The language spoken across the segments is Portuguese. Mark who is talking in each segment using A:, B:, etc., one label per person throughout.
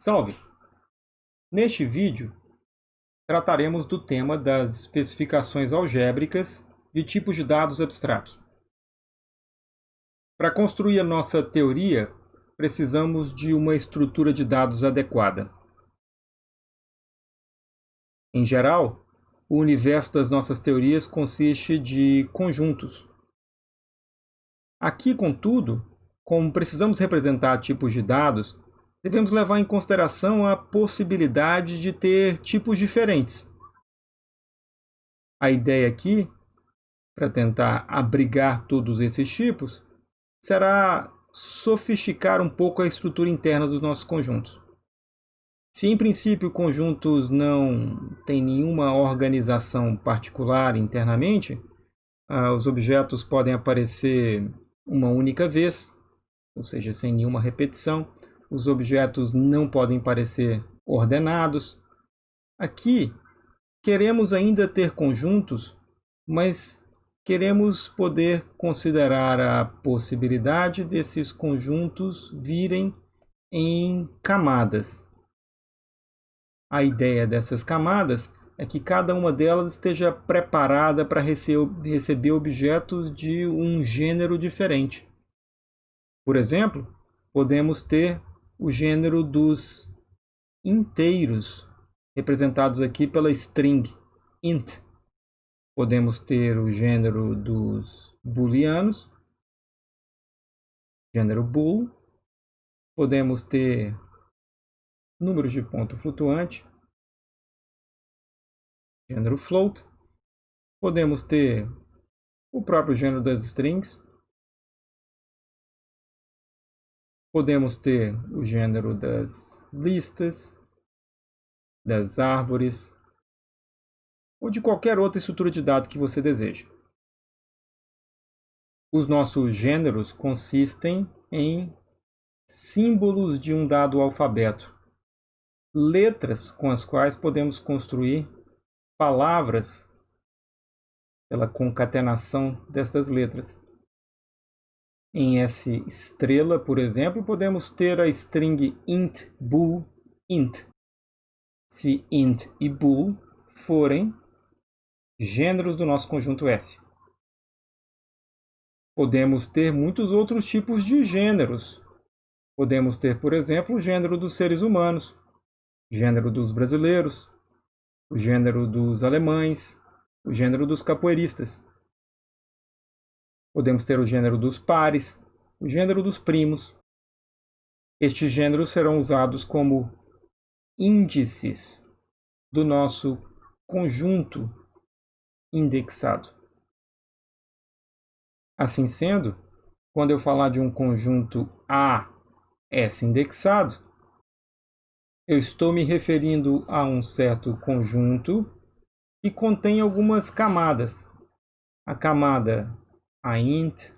A: Salve! Neste vídeo, trataremos do tema das especificações algébricas de tipos de dados abstratos. Para construir a nossa teoria, precisamos de uma estrutura de dados adequada. Em geral, o universo das nossas teorias consiste de conjuntos. Aqui, contudo, como precisamos representar tipos de dados, devemos levar em consideração a possibilidade de ter tipos diferentes. A ideia aqui, para tentar abrigar todos esses tipos, será sofisticar um pouco a estrutura interna dos nossos conjuntos. Se em princípio conjuntos não têm nenhuma organização particular internamente, ah, os objetos podem aparecer uma única vez, ou seja, sem nenhuma repetição, os objetos não podem parecer ordenados. Aqui, queremos ainda ter conjuntos, mas queremos poder considerar a possibilidade desses conjuntos virem em camadas. A ideia dessas camadas é que cada uma delas esteja preparada para receber objetos de um gênero diferente. Por exemplo, podemos ter o gênero dos inteiros, representados aqui pela string int. Podemos ter o gênero dos booleanos, gênero bool. Podemos ter números de ponto flutuante, gênero float. Podemos ter o próprio gênero das strings, Podemos ter o gênero das listas, das árvores, ou de qualquer outra estrutura de dado que você deseje. Os nossos gêneros consistem em símbolos de um dado alfabeto, letras com as quais podemos construir palavras pela concatenação destas letras. Em S estrela, por exemplo, podemos ter a string int bool int. Se int e bool forem gêneros do nosso conjunto S. Podemos ter muitos outros tipos de gêneros. Podemos ter, por exemplo, o gênero dos seres humanos, o gênero dos brasileiros, o gênero dos alemães, o gênero dos capoeiristas. Podemos ter o gênero dos pares, o gênero dos primos. Estes gêneros serão usados como índices do nosso conjunto indexado. Assim sendo, quando eu falar de um conjunto A S indexado, eu estou me referindo a um certo conjunto que contém algumas camadas. A camada a int,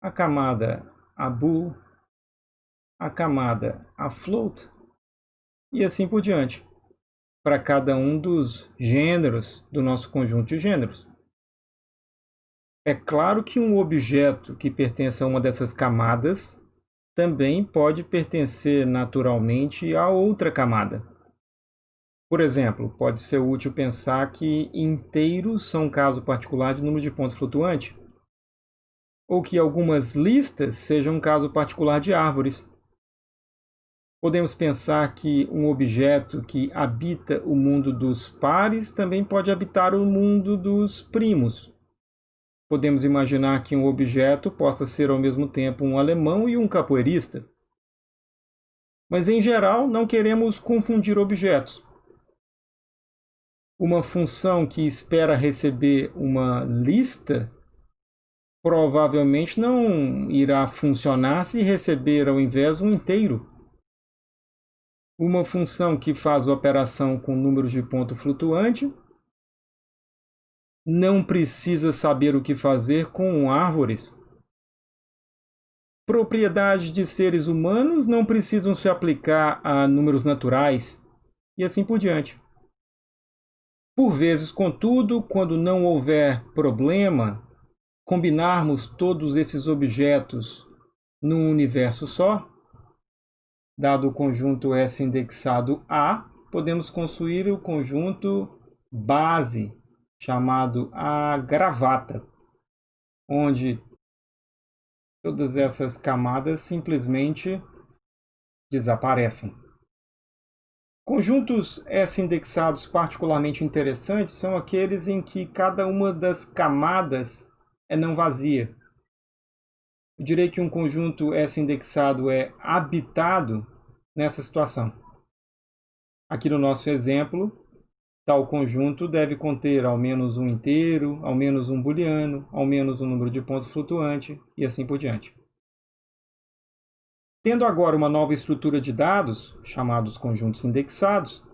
A: a camada a bool, a camada a float e assim por diante, para cada um dos gêneros do nosso conjunto de gêneros. É claro que um objeto que pertence a uma dessas camadas também pode pertencer naturalmente a outra camada. Por exemplo, pode ser útil pensar que inteiros são um caso particular de número de pontos flutuante, ou que algumas listas sejam um caso particular de árvores. Podemos pensar que um objeto que habita o mundo dos pares também pode habitar o mundo dos primos. Podemos imaginar que um objeto possa ser ao mesmo tempo um alemão e um capoeirista. Mas, em geral, não queremos confundir objetos. Uma função que espera receber uma lista provavelmente não irá funcionar se receber ao invés um inteiro. Uma função que faz operação com números de ponto flutuante não precisa saber o que fazer com árvores. Propriedades de seres humanos não precisam se aplicar a números naturais e assim por diante. Por vezes, contudo, quando não houver problema combinarmos todos esses objetos num universo só, Dado o conjunto S indexado A, podemos construir o conjunto base, chamado a gravata, onde todas essas camadas simplesmente desaparecem. Conjuntos S-indexados particularmente interessantes são aqueles em que cada uma das camadas é não vazia. Eu direi que um conjunto S-indexado é habitado nessa situação. Aqui no nosso exemplo, tal conjunto deve conter ao menos um inteiro, ao menos um booleano, ao menos um número de pontos flutuante e assim por diante. Tendo agora uma nova estrutura de dados, chamados conjuntos indexados,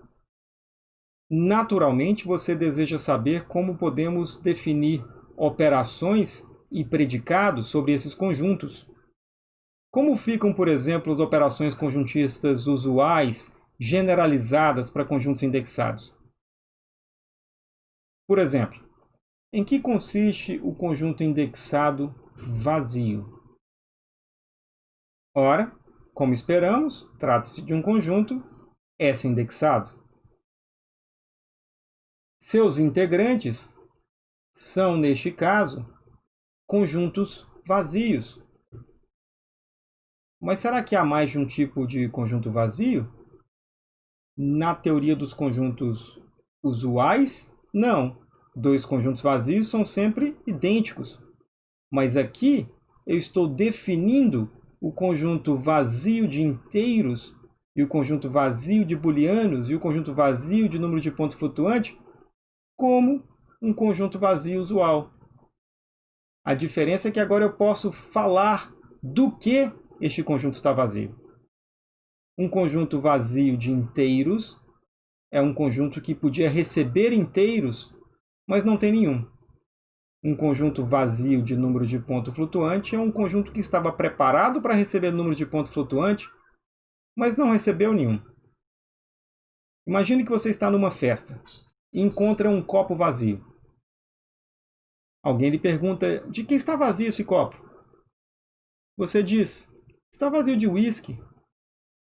A: naturalmente você deseja saber como podemos definir operações e predicados sobre esses conjuntos. Como ficam, por exemplo, as operações conjuntistas usuais generalizadas para conjuntos indexados? Por exemplo, em que consiste o conjunto indexado vazio? Ora, como esperamos, trata-se de um conjunto S-indexado. Seus integrantes são, neste caso, conjuntos vazios. Mas será que há mais de um tipo de conjunto vazio? Na teoria dos conjuntos usuais, não. Dois conjuntos vazios são sempre idênticos. Mas aqui eu estou definindo o conjunto vazio de inteiros e o conjunto vazio de booleanos e o conjunto vazio de número de pontos flutuante como um conjunto vazio usual. A diferença é que agora eu posso falar do que este conjunto está vazio. Um conjunto vazio de inteiros é um conjunto que podia receber inteiros, mas não tem nenhum. Um conjunto vazio de número de ponto flutuante é um conjunto que estava preparado para receber número de ponto flutuante, mas não recebeu nenhum. Imagine que você está numa festa e encontra um copo vazio. Alguém lhe pergunta de que está vazio esse copo. Você diz, está vazio de uísque.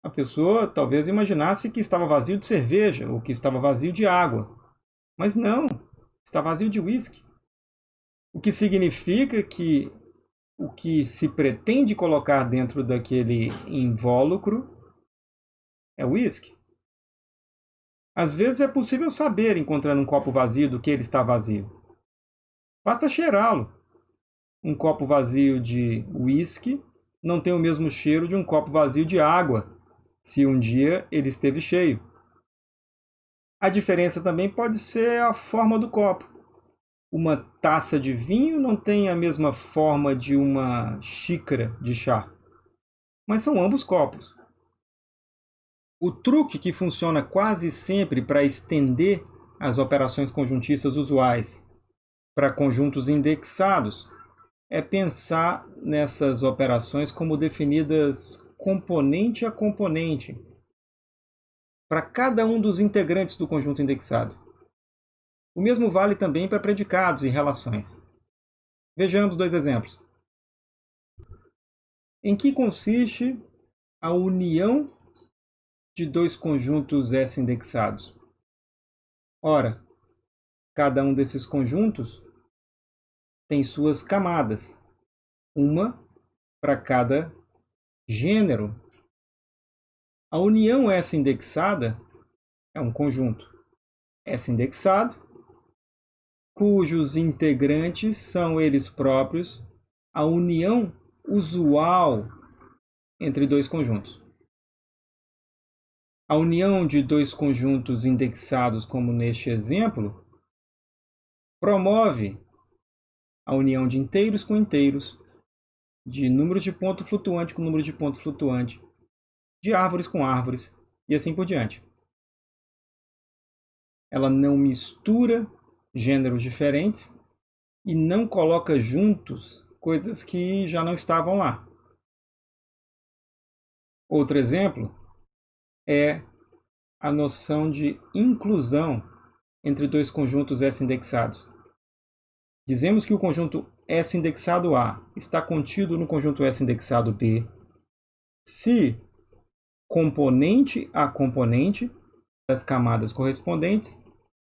A: A pessoa talvez imaginasse que estava vazio de cerveja ou que estava vazio de água. Mas não, está vazio de uísque. O que significa que o que se pretende colocar dentro daquele invólucro é uísque. Às vezes é possível saber, encontrando um copo vazio, do que ele está vazio. Basta cheirá-lo. Um copo vazio de uísque não tem o mesmo cheiro de um copo vazio de água, se um dia ele esteve cheio. A diferença também pode ser a forma do copo uma taça de vinho não tem a mesma forma de uma xícara de chá, mas são ambos copos. O truque que funciona quase sempre para estender as operações conjuntistas usuais para conjuntos indexados é pensar nessas operações como definidas componente a componente para cada um dos integrantes do conjunto indexado. O mesmo vale também para predicados e relações. Vejamos dois exemplos. Em que consiste a união de dois conjuntos S indexados? Ora, cada um desses conjuntos tem suas camadas, uma para cada gênero. A união S indexada é um conjunto S indexado cujos integrantes são eles próprios a união usual entre dois conjuntos. A união de dois conjuntos indexados, como neste exemplo, promove a união de inteiros com inteiros, de número de ponto flutuante com número de ponto flutuante, de árvores com árvores e assim por diante. Ela não mistura gêneros diferentes e não coloca juntos coisas que já não estavam lá. Outro exemplo é a noção de inclusão entre dois conjuntos S indexados. Dizemos que o conjunto S indexado A está contido no conjunto S indexado B se componente a componente das camadas correspondentes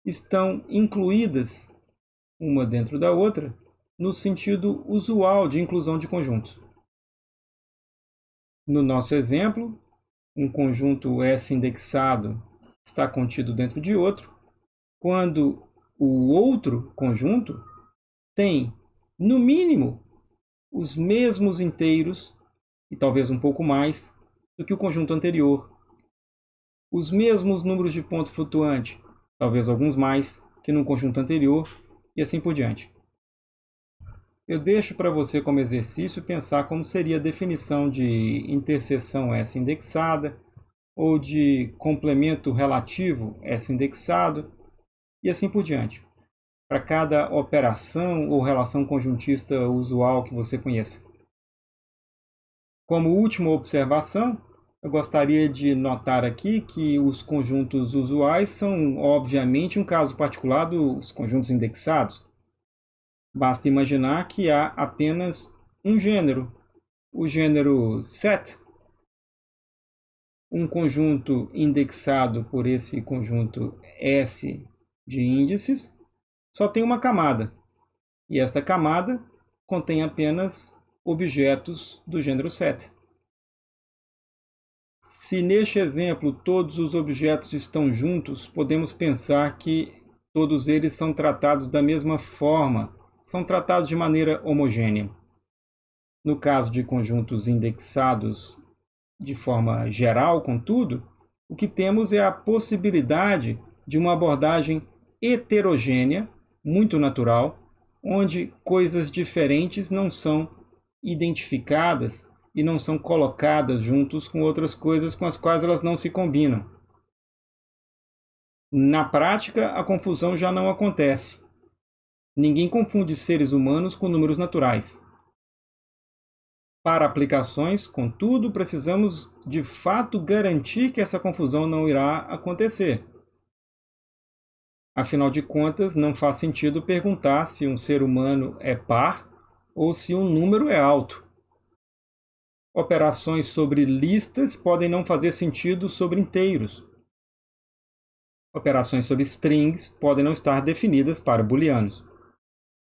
A: estão incluídas uma dentro da outra no sentido usual de inclusão de conjuntos. No nosso exemplo, um conjunto S indexado está contido dentro de outro, quando o outro conjunto tem, no mínimo, os mesmos inteiros, e talvez um pouco mais, do que o conjunto anterior. Os mesmos números de ponto flutuante, talvez alguns mais, que no conjunto anterior, e assim por diante. Eu deixo para você como exercício pensar como seria a definição de interseção S indexada ou de complemento relativo S indexado e assim por diante. Para cada operação ou relação conjuntista usual que você conheça. Como última observação, eu gostaria de notar aqui que os conjuntos usuais são, obviamente, um caso particular dos conjuntos indexados. Basta imaginar que há apenas um gênero, o gênero set, um conjunto indexado por esse conjunto S de índices, só tem uma camada. E esta camada contém apenas objetos do gênero set. Se neste exemplo todos os objetos estão juntos, podemos pensar que todos eles são tratados da mesma forma são tratados de maneira homogênea. No caso de conjuntos indexados de forma geral, contudo, o que temos é a possibilidade de uma abordagem heterogênea, muito natural, onde coisas diferentes não são identificadas e não são colocadas juntos com outras coisas com as quais elas não se combinam. Na prática, a confusão já não acontece. Ninguém confunde seres humanos com números naturais. Para aplicações, contudo, precisamos de fato garantir que essa confusão não irá acontecer. Afinal de contas, não faz sentido perguntar se um ser humano é par ou se um número é alto. Operações sobre listas podem não fazer sentido sobre inteiros. Operações sobre strings podem não estar definidas para booleanos.